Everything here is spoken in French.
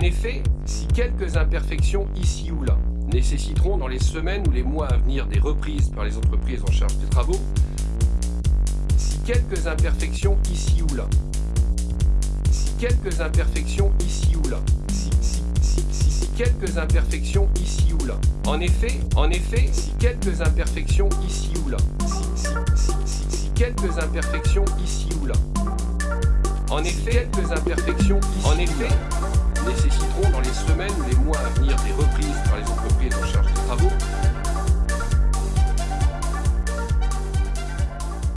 effet, si quelques imperfections ici ou là nécessiteront dans les semaines ou les mois à venir des reprises par les entreprises en charge des travaux, si quelques imperfections ici ou là, si quelques imperfections ici ou là, si, si, si, si, quelques imperfections ici ou là, en effet, en effet, si quelques imperfections ici ou là, si, si, si, si quelques imperfections ici ou là, en effet, quelques imperfections en effet,